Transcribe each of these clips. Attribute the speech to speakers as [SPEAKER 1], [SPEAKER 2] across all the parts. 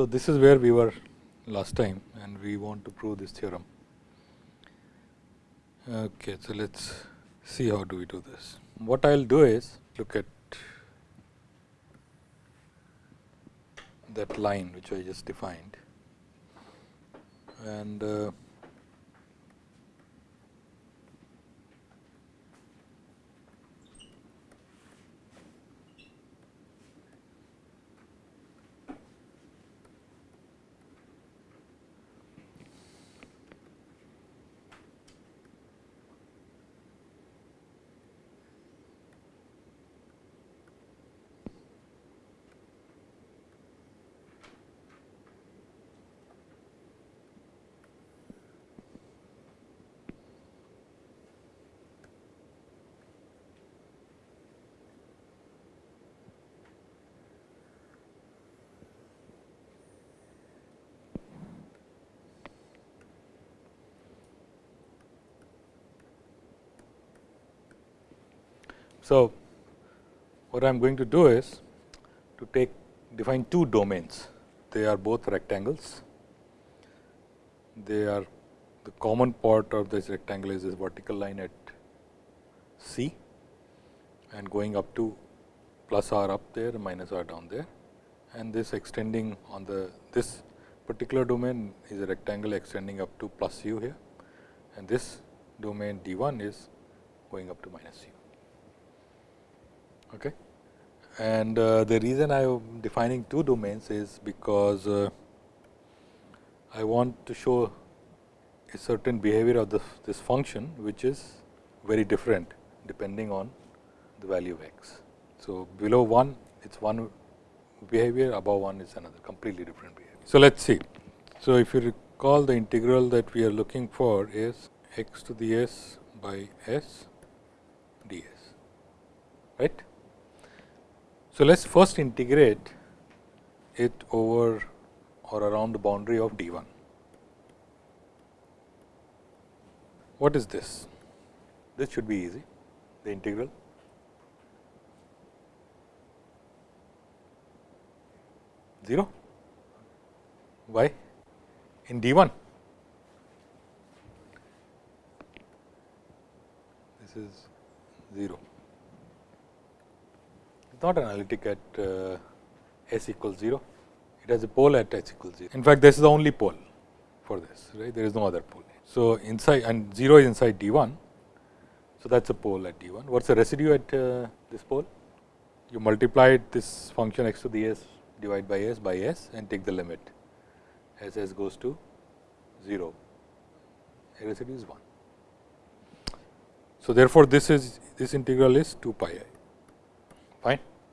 [SPEAKER 1] So, this is where we were last time and we want to prove this theorem. Okay, so let us see how do we do this. What I will do is look at that line which I just defined and uh, So, what I am going to do is to take define two domains. They are both rectangles. They are the common part of this rectangle is this vertical line at C and going up to plus r up there minus r down there and this extending on the this particular domain is a rectangle extending up to plus u here and this domain d 1 is going up to minus u. Okay. And uh, the reason I am defining two domains is because uh, I want to show a certain behavior of this, this function, which is very different depending on the value of x. So, below 1 it is one behavior, above 1 is another completely different behavior. So, let us see. So, if you recall the integral that we are looking for is x to the s by s ds, right. So, let us first integrate it over or around the boundary of d 1. What is this? This should be easy, the integral. Zero. Why? In d 1. This is 0 not analytic at uh, s equals 0, it has a pole at h equals 0. In fact, this is the only pole for this, right? There is no other pole. So, inside and 0 is inside d 1. So, that is a pole at d 1. What is the residue at uh, this pole? You multiply this function x to the s divided by s by s and take the limit as s goes to 0, a residue is 1. So, therefore, this is this integral is 2 pi i.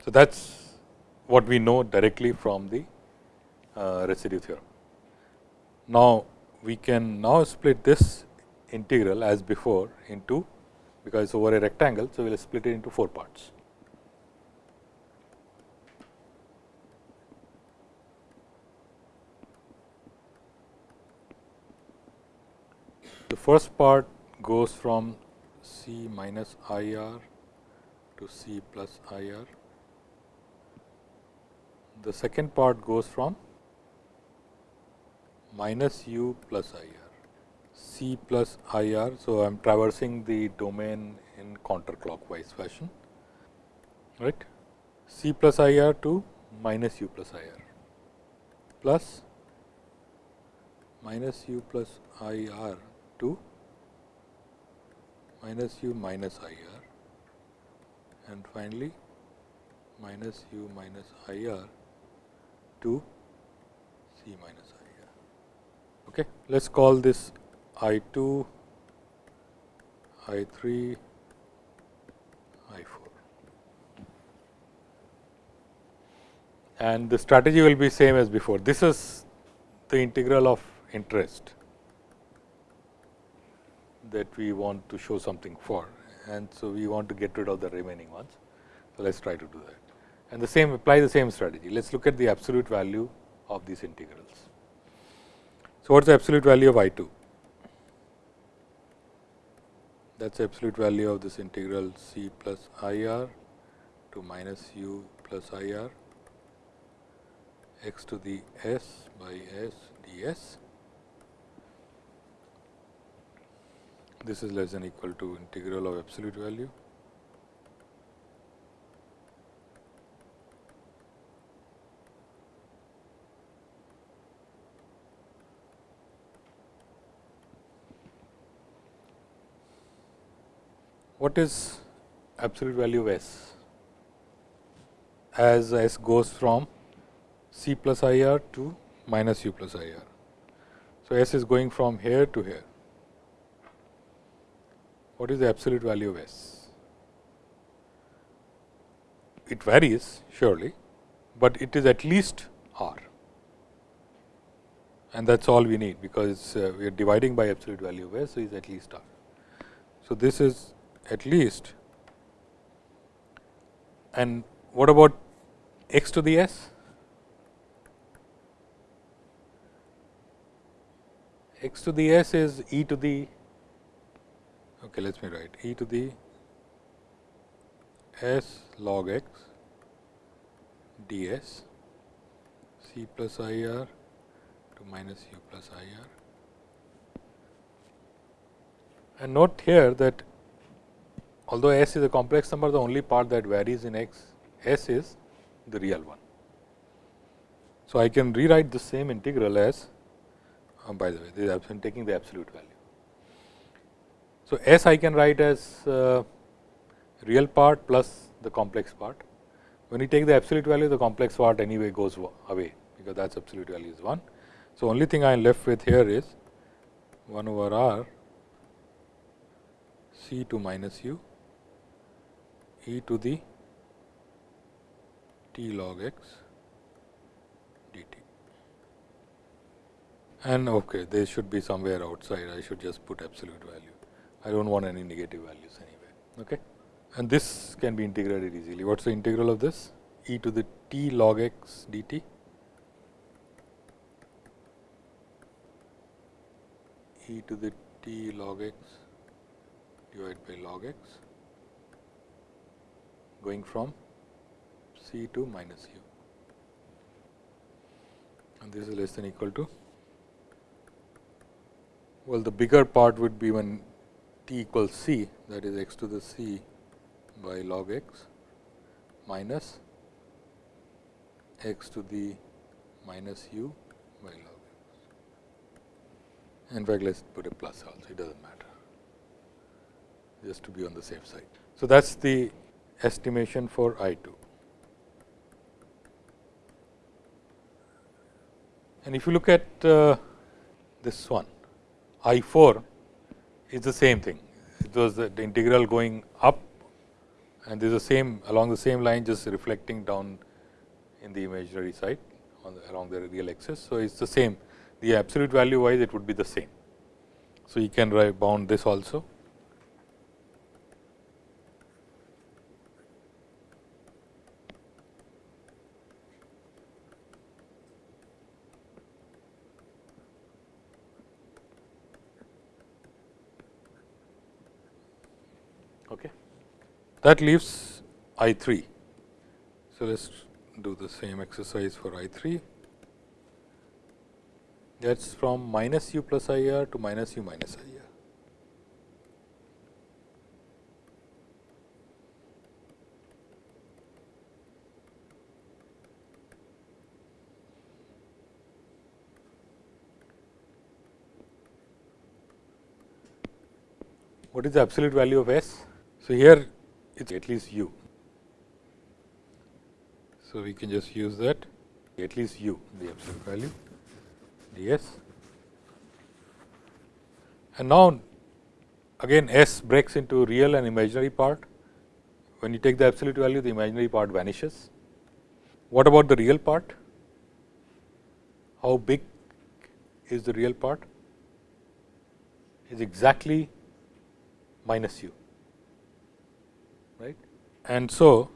[SPEAKER 1] So, that is what we know directly from the uh, residue theorem. Now, we can now split this integral as before into because it is over a rectangle. So, we will split it into 4 parts. The first part goes from C minus I r to C plus I r the second part goes from minus u plus i r, c plus i r. So, I am traversing the domain in counterclockwise fashion, right. c plus i r to minus u plus i r plus minus u plus i r to minus u minus i r and finally, minus u minus i r to C minus I here. Okay. Let us call this I 2, I 3, I 4. And the strategy will be same as before. This is the integral of interest that we want to show something for and so we want to get rid of the remaining ones. So, let us try to do that and the same apply the same strategy. Let us look at the absolute value of these integrals. So, what is the absolute value of I 2? That is the absolute value of this integral c plus I r to minus u plus I r x to the s by s ds. This is less than equal to integral of absolute value what is absolute value of s as s goes from c plus i r to minus u plus i r. So, s is going from here to here. What is the absolute value of s? It varies surely, but it is at least r and that is all we need because uh, we are dividing by absolute value of s. So, is at least r. So, this is at least and what about x to the s? x to the s is e to the okay let me write e to the s log x ds c plus i r to minus u plus i r and note here that although s is a complex number, the only part that varies in x s is the real one. So, I can rewrite the same integral as uh, by the way this is taking the absolute value. So, s I can write as uh, real part plus the complex part. When you take the absolute value the complex part anyway goes away because that is absolute value is 1. So, only thing I am left with here is 1 over r c to minus u e to the t log x dt. And okay, they should be somewhere outside. I should just put absolute value. I don't want any negative values anyway. Okay, and this can be integrated easily. What's the integral of this? e to the t log x dt. e to the t log x divided by log x going from C to minus u and this is less than equal to well the bigger part would be when t equals c that is x to the c by log x minus x to the minus u by log x. In fact, let us put a plus also it does not matter just to be on the safe side. So, that is the estimation for I 2. And if you look at uh, this one, I 4 is the same thing. It was the, integral going up and this is the same along the same line just reflecting down in the imaginary side on the, along the real axis. So, it is the same the absolute value wise it would be the same. So, you can write bound this also That leaves I 3. So, let us do the same exercise for I 3 that is from minus u plus I r to minus u minus I r. What is the absolute value of S? So, here it is at least u. So, we can just use that at least u the absolute value ds. And now, again S breaks into real and imaginary part. When you take the absolute value, the imaginary part vanishes. What about the real part? How big is the real part? Is exactly minus u. And so,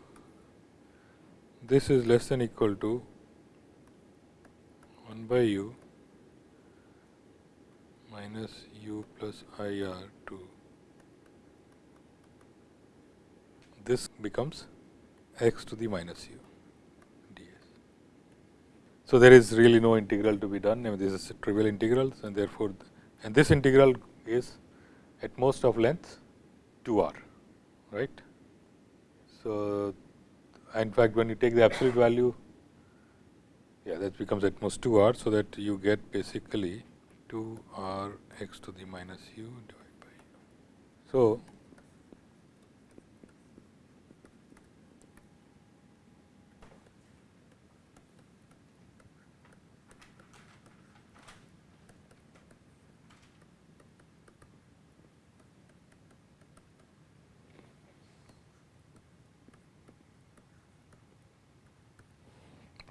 [SPEAKER 1] this is less than equal to 1 by u minus u plus i r to this becomes x to the minus u ds. So, there is really no integral to be done, I mean, this is trivial integrals and therefore, and this integral is at most of length 2 r, right. So, in fact, when you take the absolute value, yeah, that becomes at most 2 r. So, that you get basically 2 r x to the minus u divided by u. So,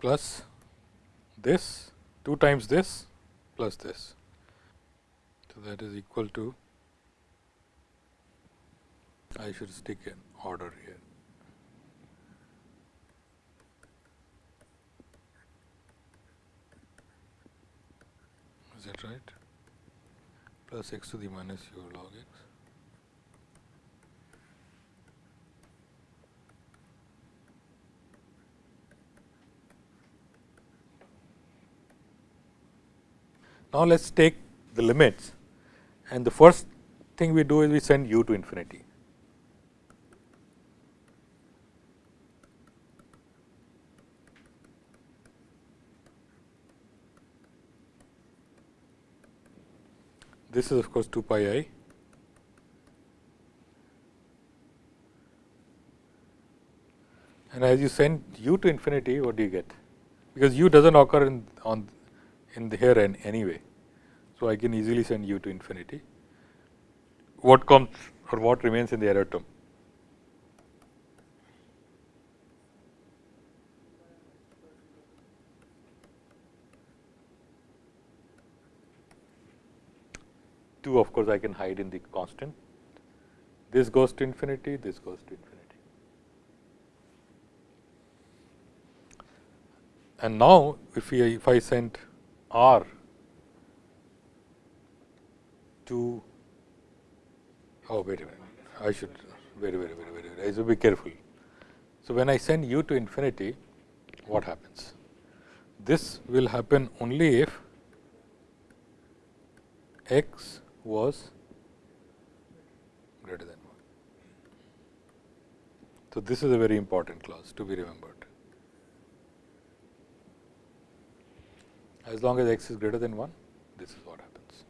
[SPEAKER 1] plus this 2 times this plus this. So, that is equal to I should stick an order here. Is that right? Plus x to the minus u log x. Now, let us take the limits. And the first thing we do is we send u to infinity. This is of course 2 pi i. And as you send u to infinity what do you get? Because u does not occur in on in the here and anyway. So, I can easily send u to infinity. What comes or what remains in the error term? Two of course, I can hide in the constant. This goes to infinity, this goes to infinity. And now, if, we, if I send R to oh wait a minute I should very very very very, I should be careful. So, when I send u to infinity what happens? This will happen only if x was greater than 1. So, this is a very important clause to be remembered. As long as x is greater than 1, this is what happens.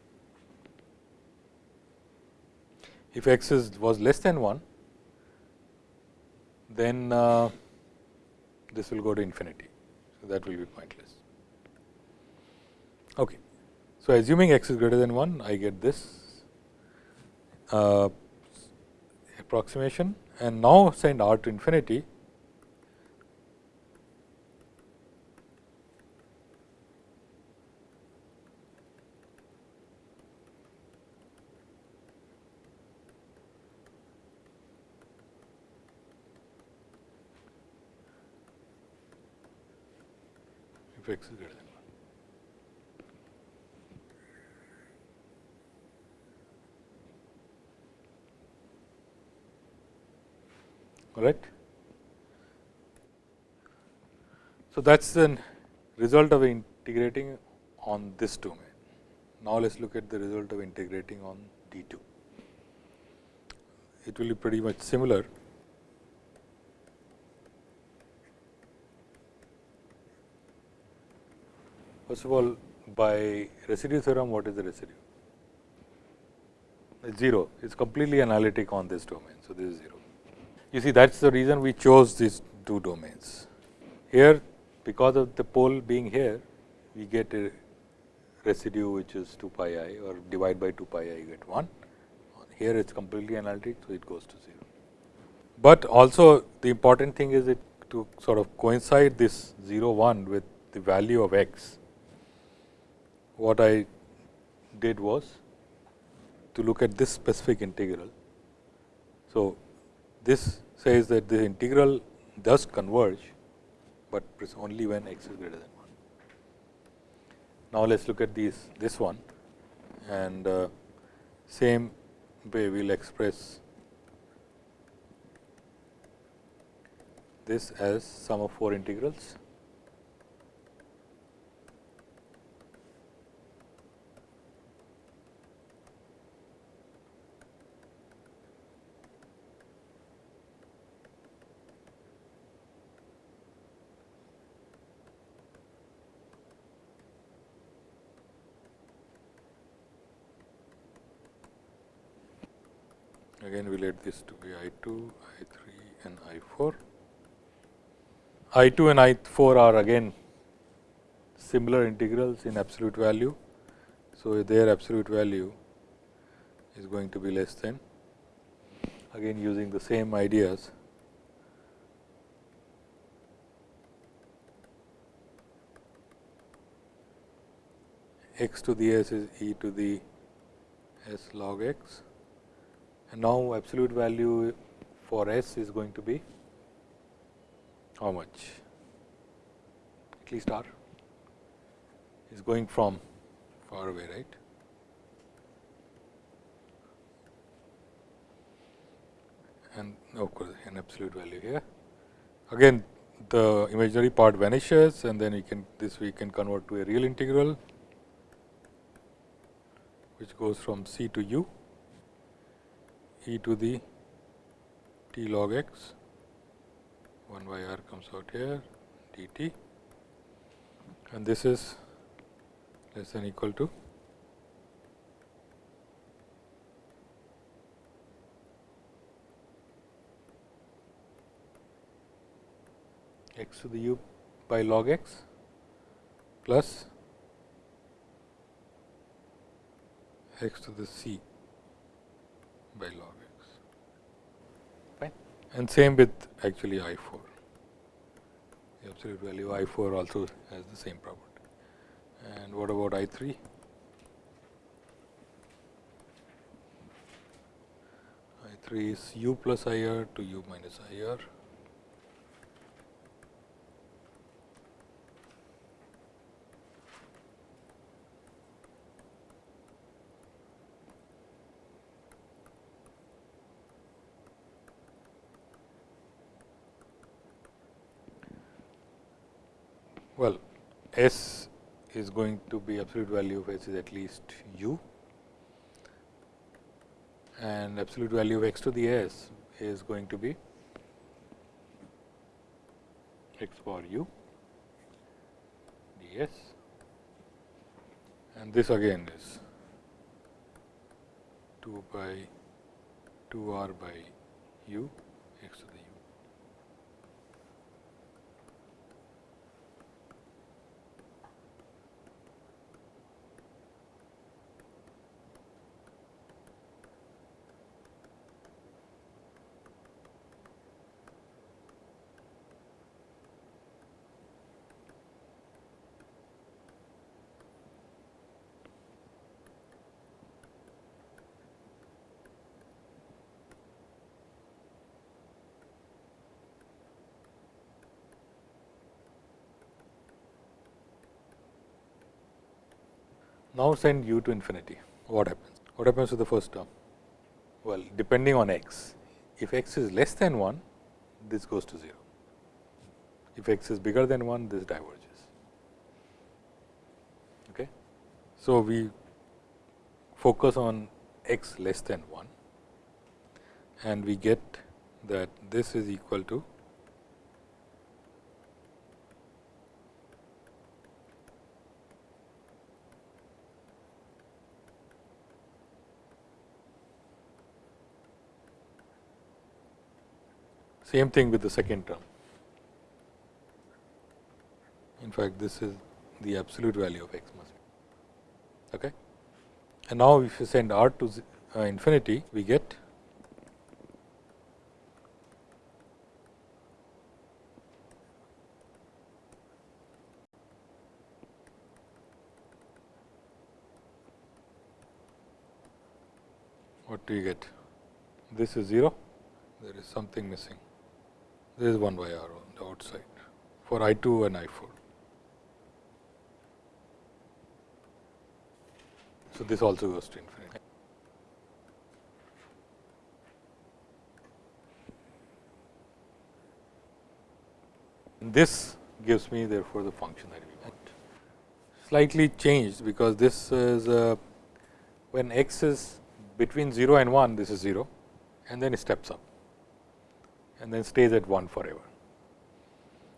[SPEAKER 1] If x is was less than 1, then uh, this will go to infinity. So, that will be pointless. Okay. So, assuming x is greater than 1, I get this uh, approximation and now send r to infinity 1. Correct? So, that is the result of integrating on this domain. Now, let us look at the result of integrating on D 2. It will be pretty much similar First of all, by residue theorem, what is the residue? It's 0. It's completely analytic on this domain. So, this is 0. You see, that's the reason we chose these two domains. Here, because of the pole being here, we get a residue which is 2 pi i or divide by 2 pi i you get 1. Here it is completely analytic, so it goes to 0. But also the important thing is it to sort of coincide this 0 1 with the value of x what I did was to look at this specific integral. So, this says that the integral does converge, but only when x is greater than 1. Now, let us look at these this one and uh, same way we will express this as sum of 4 integrals again we let this to be I 2, I 3 and I 4. I 2 and I 4 are again similar integrals in absolute value. So, their absolute value is going to be less than again using the same ideas x to the s is e to the s log x and now absolute value for s is going to be how much? At least r is going from far away right? And of course, an absolute value here. Again the imaginary part vanishes and then we can this we can convert to a real integral which goes from c to u e to the t log x 1 by r comes out here dt and this is less than equal to x to the u by log x plus x to the c by log and same with actually i 4 the absolute value i 4 also has the same property. And what about i 3 i 3 is u plus i r to u minus i r Well, S is going to be absolute value of S is at least u. And absolute value of x to the s is going to be x power u ds and this again is 2 by 2 r by u x to the Now, send u to infinity, what happens? What happens to the first term? Well, depending on x, if x is less than 1, this goes to 0. If x is bigger than 1, this diverges. Okay? So, we focus on x less than 1 and we get that this is equal to Same thing with the second term. In fact, this is the absolute value of x must be. Okay? And now, if you send r to uh, infinity, we get what do you get? This is 0, there is something missing this is 1 by r on the outside for I 2 and I 4. So, this also goes to infinity. And this gives me therefore, the function that we want. Slightly changed, because this is uh, when x is between 0 and 1, this is 0 and then it steps up and then stays at 1 forever.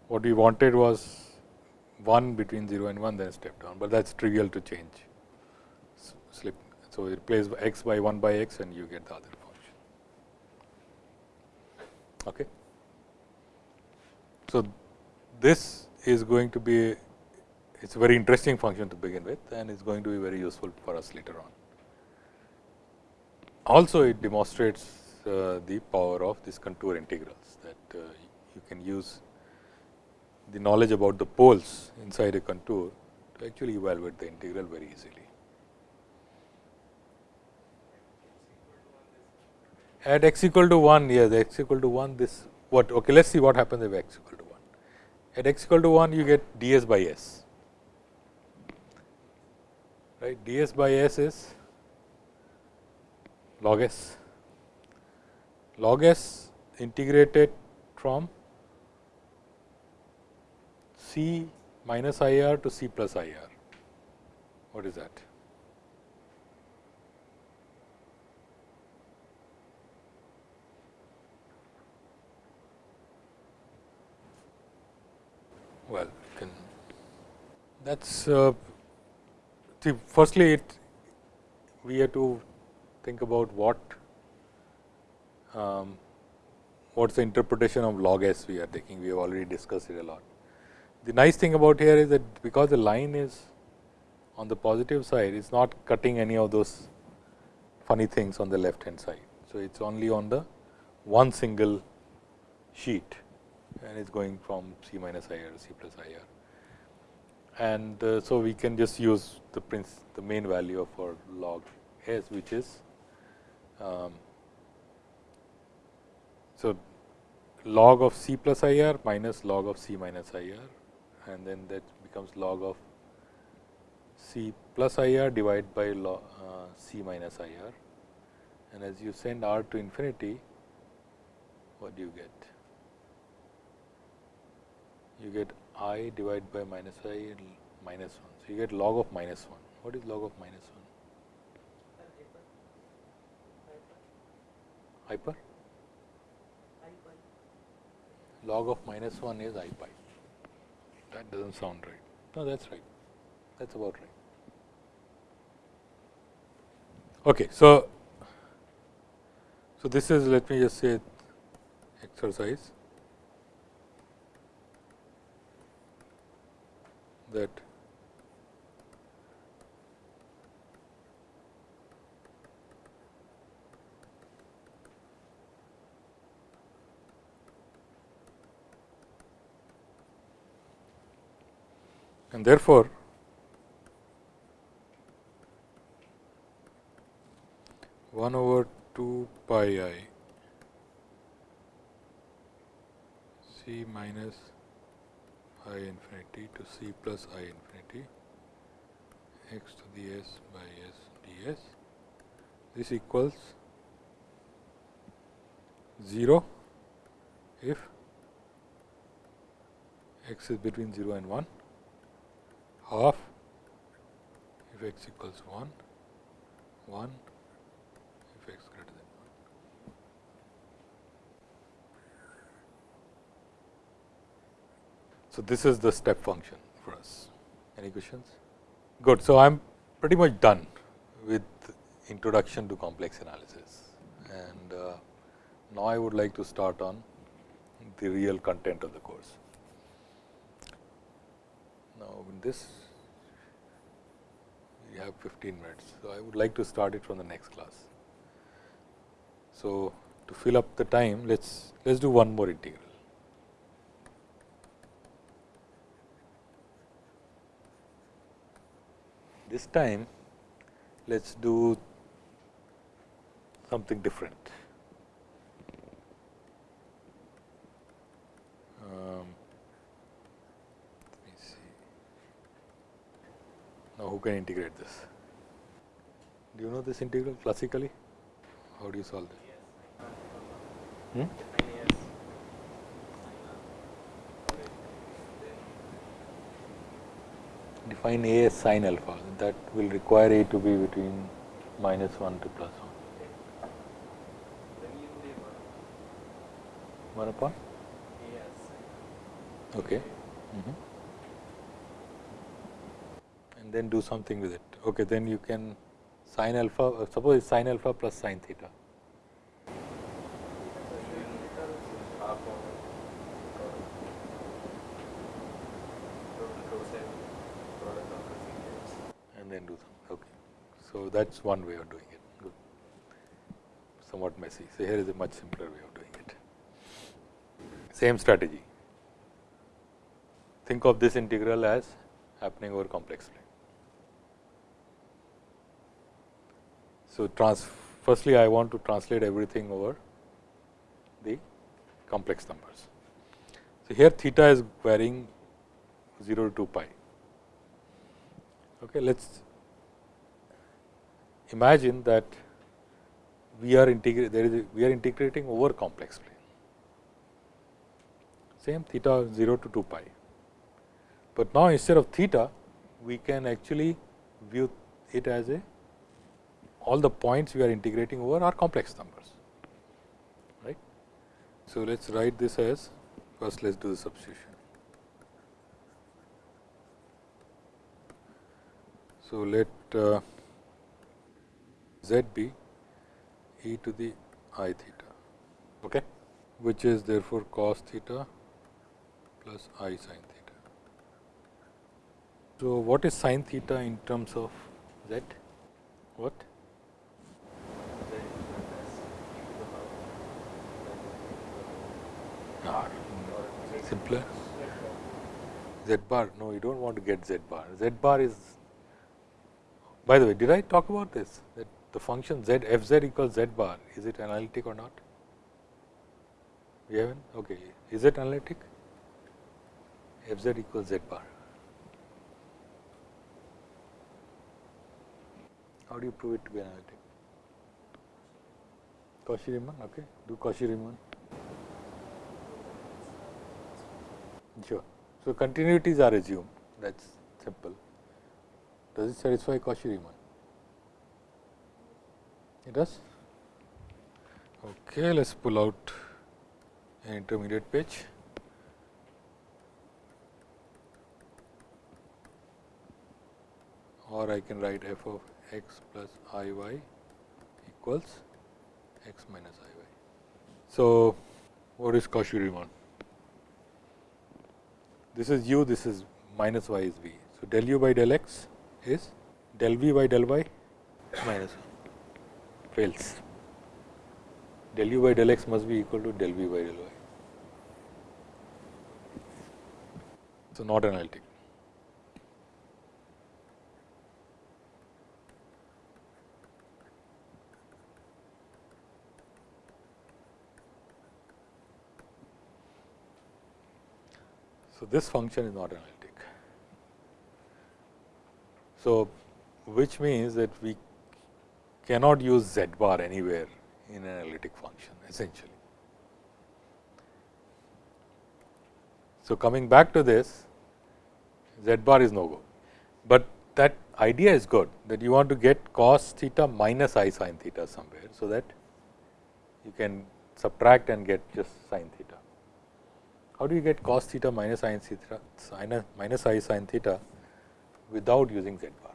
[SPEAKER 1] What we wanted was 1 between 0 and 1 then step down, but that is trivial to change slip. So, replace x by 1 by x and you get the other function. Okay. So, this is going to be it is a very interesting function to begin with and it is going to be very useful for us later on. Also it demonstrates the power of these contour integrals that uh, you can use the knowledge about the poles inside a contour to actually evaluate the integral very easily. At x equal to 1, yes, x equal to 1, this what, okay, let us see what happens if x equal to 1. At x equal to 1, you get ds by s, right, ds by s is log s, log s integrated from c minus I r to c plus I r. What is that? Well, can that's uh, firstly it we have to think about what um, what's the interpretation of log s we are taking. We have already discussed it a lot. The nice thing about here is that because the line is on the positive side, it's not cutting any of those funny things on the left hand side. So, it's only on the one single sheet and it's going from C minus I r to C plus I r. And uh, so, we can just use the the main value of our log s which is um, so log of C plus I r minus log of C minus I r and then that becomes log of C plus I r divided by log, uh, C minus I r and as you send r to infinity what do you get? You get i divided by minus i minus 1. So, you get log of minus 1. What is log of minus 1? Hyper? Log of minus 1 is i pi. That does not sound right. No, that is right. That is about right. Okay, so, so this is let me just say exercise that and therefore, one over 2 pi i c minus i infinity to c plus i infinity x to the s by s ds. This equals 0 if x is between 0 and 1 half if x equals 1, 1 if x greater than 1. So, this is the step function for us. Any questions? Good. So, I am pretty much done with introduction to complex analysis and uh, now I would like to start on the real content of the course. Now, in this we have 15 minutes. So, I would like to start it from the next class. So, to fill up the time let us let us do one more integral. This time let us do something different. Um, Now, who can integrate this? Do you know this integral classically? How do you solve it? Hmm? Define A as sine alpha that will require A to be between minus 1 to plus 1. 1 upon? Okay. Mm -hmm then do something with it. Okay, then you can sine alpha, uh, suppose it's sine alpha plus sine theta. And then do something. Okay. So, that is one way of doing it, good. somewhat messy. So, here is a much simpler way of doing it. Same strategy. Think of this integral as happening over complex plane. So, firstly I want to translate everything over the complex numbers. So, here theta is varying 0 to 2 pi. Okay, let us imagine that we are integrating we are integrating over complex plane same theta 0 to 2 pi. But now instead of theta we can actually view it as a all the points we are integrating over are complex numbers right. So, let us write this as first let us do the substitution. So, let uh, z be e to the i theta, okay, which is therefore cos theta plus i sin theta. So, what is sin theta in terms of z? What? Simpler. Z bar. No, you do not want to get Z bar. Z bar is by the way, did I talk about this that the function z f z equals z bar is it analytic or not? We haven't okay. Is it analytic? f z equals z bar. How do you prove it to be analytic? Cauchy-Riemann, okay. Do Cauchy-Riemann. Sure. So, continuities are assumed that is simple. Does it satisfy Cauchy-Riemann? It does. Okay, let us pull out an intermediate page. Or I can write f of x plus i y equals x minus i y. So, what is Cauchy-Riemann? This is u, this is minus y is v. So, del u by del x is del v by del y minus 1 fails. Del u by del x must be equal to del v by del y. So, not analytic. So, this function is not analytic. So, which means that we cannot use z bar anywhere in an analytic function essentially. So, coming back to this z bar is no go, but that idea is good that you want to get cos theta minus i sin theta somewhere. So, that you can subtract and get just sin theta. How do you get cos theta minus i sin theta minus i sin theta without using z bar.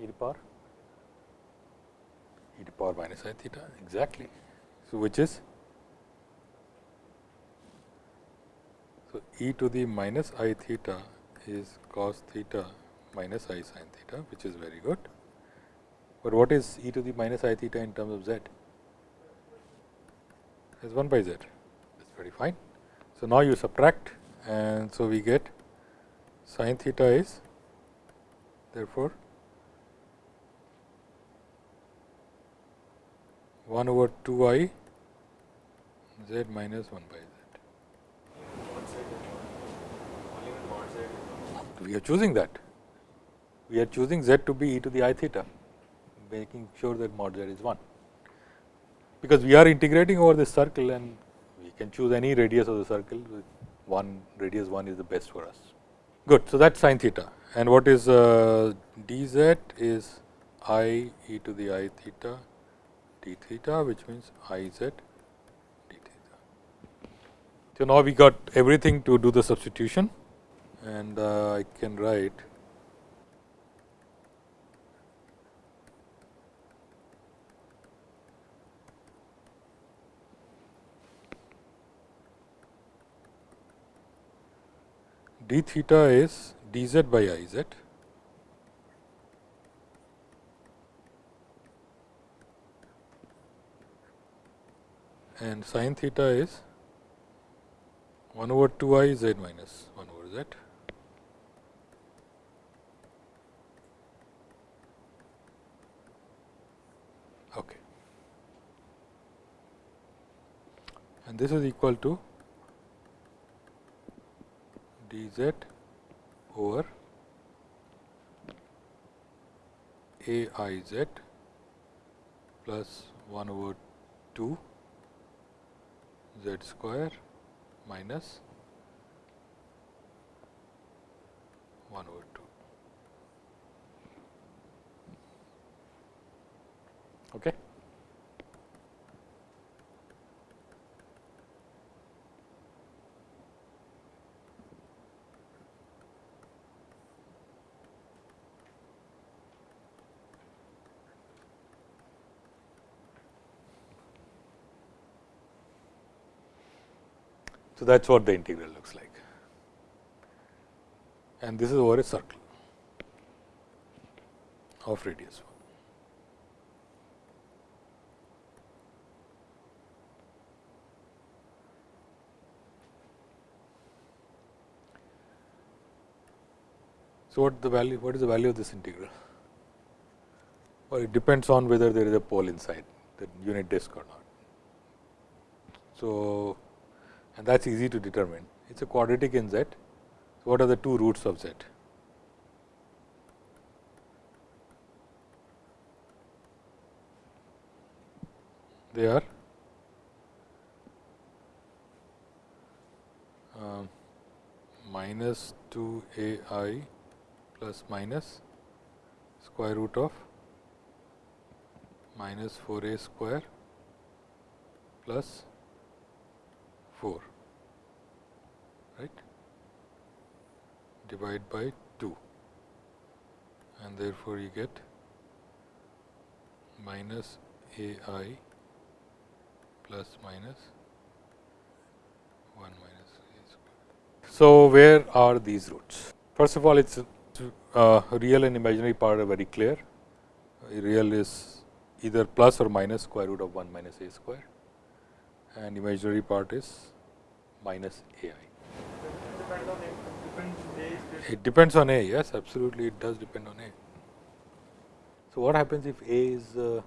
[SPEAKER 1] e to power e to power minus i theta exactly. So, which is so e to the minus i theta is cos theta minus i sin theta which is very good. But what is e to the minus i theta in terms of z? Is 1 by z that is very fine. So, now you subtract and so we get sin theta is therefore 1 over 2 i z minus 1 by z. We are choosing that. We are choosing z to be e to the i theta, making sure that mod z is 1. Because we are integrating over this circle and we can choose any radius of the circle with one radius 1 is the best for us. Good. So, that is sin theta and what is uh, dz is i e to the i theta d theta which means i z d theta. So, now we got everything to do the substitution and uh, I can write d theta is d z by i z and sin theta is 1 over 2 i z minus 1 over z. Okay. And this is equal to d z over a i z plus 1 over 2 z square minus 1 over 2. Okay. So, that is what the integral looks like and this is over a circle of radius 1. So, what the value what is the value of this integral? Well, it depends on whether there is a pole inside the unit disk or not. So, and that is easy to determine. It is a quadratic in z. So, what are the two roots of z? They are uh, minus 2 a i plus minus square root of minus 4 a square plus 4 right divide by 2 and therefore, you get minus a i plus minus 1 minus a square. So, where are these roots? First of all, it is uh, real and imaginary part are very clear. Real is either plus or minus square root of 1 minus a square and imaginary part is minus a i. It depends on a, yes, absolutely, it does depend on a. So, what happens if a is uh,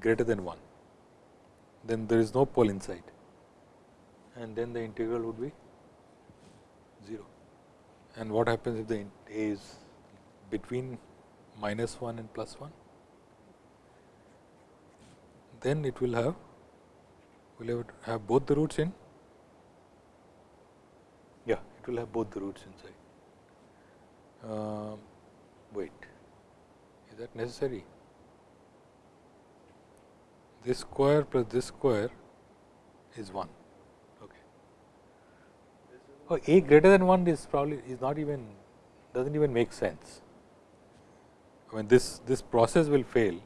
[SPEAKER 1] greater than 1? Then there is no pole inside and then the integral would be 0. And what happens if the a is between minus 1 and plus 1? Then it will have will have, have both the roots in? Yeah, it will have both the roots inside. Uh, wait, is that necessary? This square plus this square is 1. Okay. Oh, a greater than 1 is probably is not even does not even make sense. I mean this this process will fail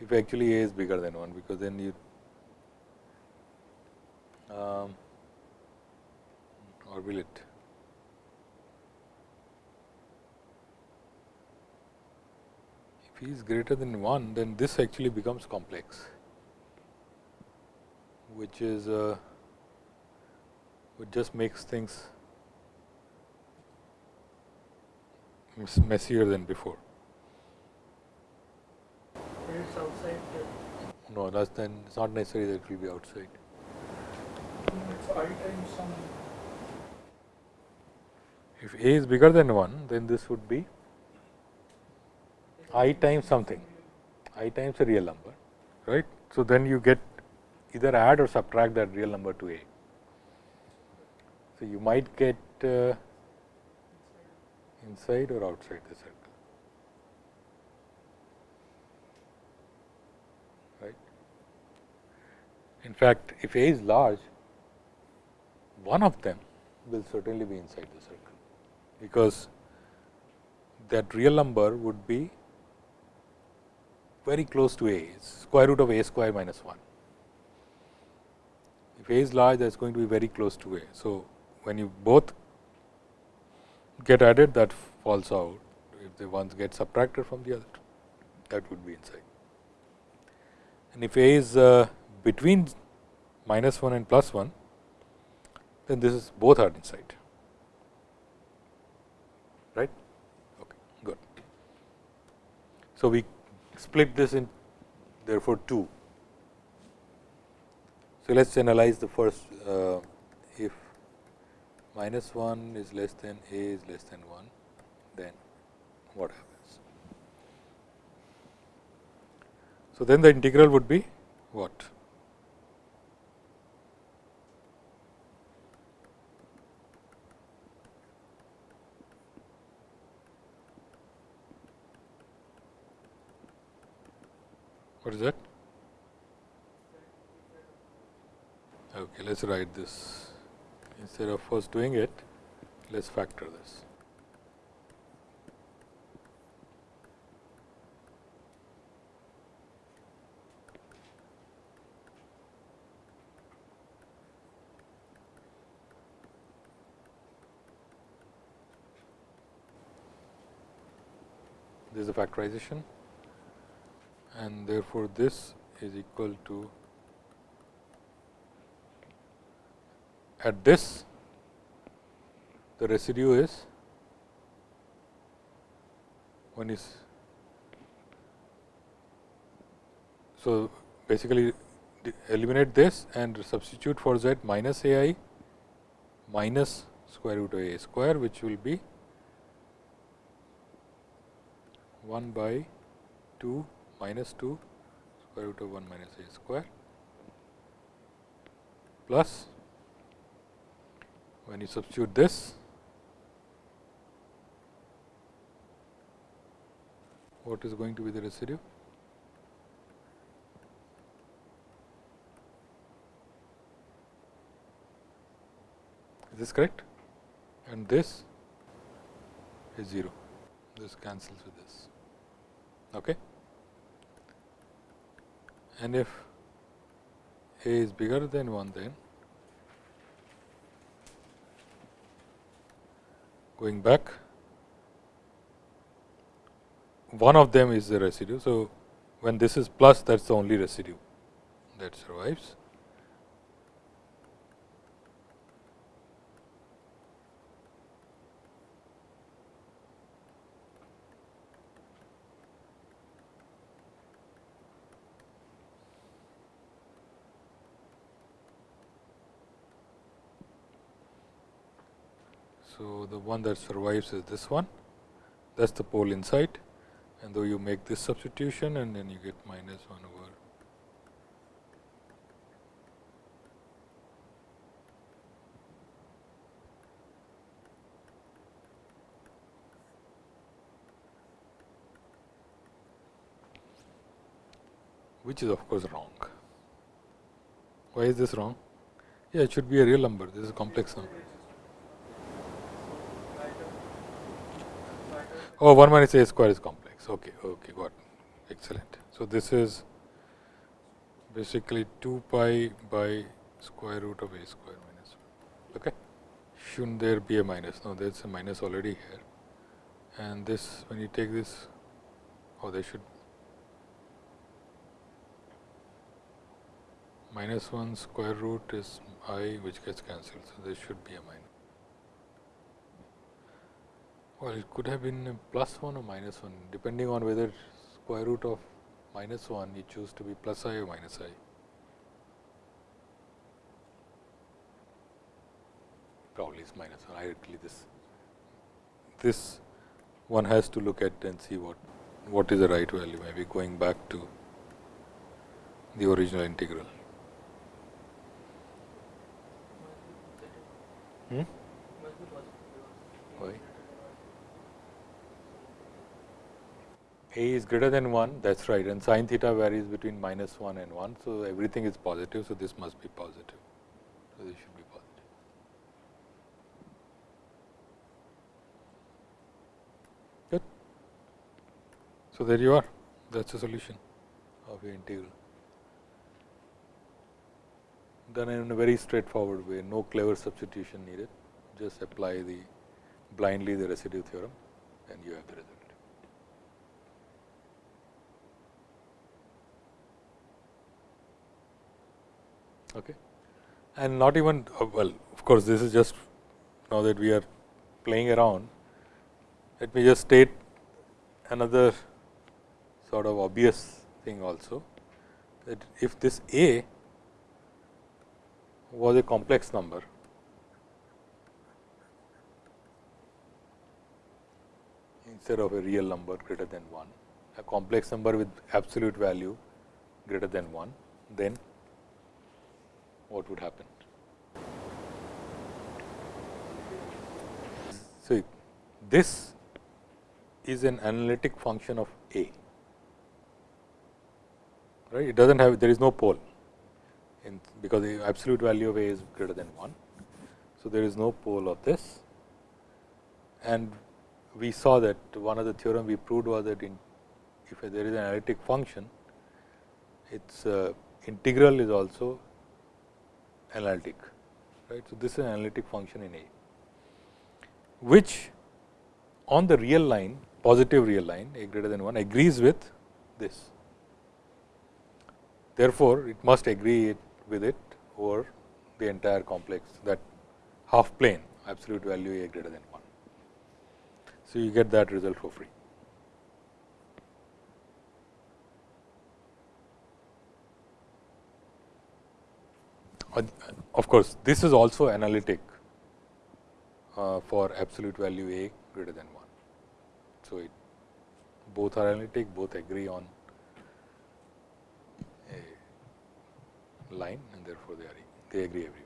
[SPEAKER 1] if actually a is bigger than 1, because then you um, or will it? If e is greater than 1, then this actually becomes complex, which is uh, which just makes things messier than before. No, that's then it's not necessary that it will be outside
[SPEAKER 2] i times some.
[SPEAKER 1] If a is bigger than 1, then this would be i times something, i times a real number, right. So, then you get either add or subtract that real number to a. So, you might get uh, inside or outside the circle, right. In fact, if a is large, one of them will certainly be inside the circle, because that real number would be very close to a square root of a square minus 1. if a is large that is going to be very close to a. So, when you both get added that falls out if the ones get subtracted from the other that would be inside. And if a is uh, between minus 1 and plus 1 then this is both are inside right okay good so we split this in therefore 2 so let us analyze the first uh, if minus 1 is less than a is less than 1, then what happens? So, then the integral would be what? What is that? Okay, let us write this. Instead of first doing it, let us factor this. This is the factorization and therefore, this is equal to at this the residue is one is so basically eliminate this and substitute for z minus a i minus square root of a square which will be 1 by 2 minus 2 square root of 1 minus a square plus when you substitute this, what is going to be the residue? Is this correct? And this is 0. This cancels with this. Okay? And if a is bigger than 1, then going back one of them is the residue. So, when this is plus that is the only residue that survives. So, the one that survives is this one that is the pole inside and though you make this substitution and then you get minus 1 over which is of course wrong. Why is this wrong? Yeah, it should be a real number, this is a complex number. Oh, 1 minus a square is complex. Okay, okay, got it. Excellent. So, this is basically 2 pi by square root of a square minus 1. Okay. Shouldn't there be a minus? No, there is a minus already here. And this, when you take this, oh, there should minus 1 square root is i which gets cancelled. So, there should be a minus. Well, it could have been a plus 1 or minus 1 depending on whether square root of minus 1 you choose to be plus i or minus i. Probably is minus 1 directly this this one has to look at and see what what is the right value maybe going back to the original integral. Hmm? Why? A is greater than 1 that is right and sin theta varies between minus 1 and 1. So, everything is positive. So, this must be positive. So, this should be positive. Good. So, there you are that is the solution of your integral. done in a very straightforward way, no clever substitution needed, just apply the blindly the residue theorem and you have the result. Okay. And not even uh, well, of course, this is just now that we are playing around. Let me just state another sort of obvious thing also that if this A was a complex number, instead of a real number greater than 1, a complex number with absolute value greater than 1, then what would happen? So, this is an analytic function of A, right? It does not have, there is no pole in because the absolute value of A is greater than 1. So, there is no pole of this and we saw that one of the theorem we proved was that in if there is an analytic function, its uh, integral is also analytic. Right. So, this is an analytic function in A, which on the real line positive real line a greater than 1 agrees with this. Therefore, it must agree it with it over the entire complex that half plane absolute value a greater than 1. So, you get that result for free. Of course, this is also analytic uh, for absolute value a greater than 1. So, it both are analytic, both agree on a line and therefore, they are they agree everywhere.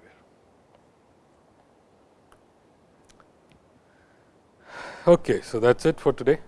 [SPEAKER 1] Okay, so that is it for today.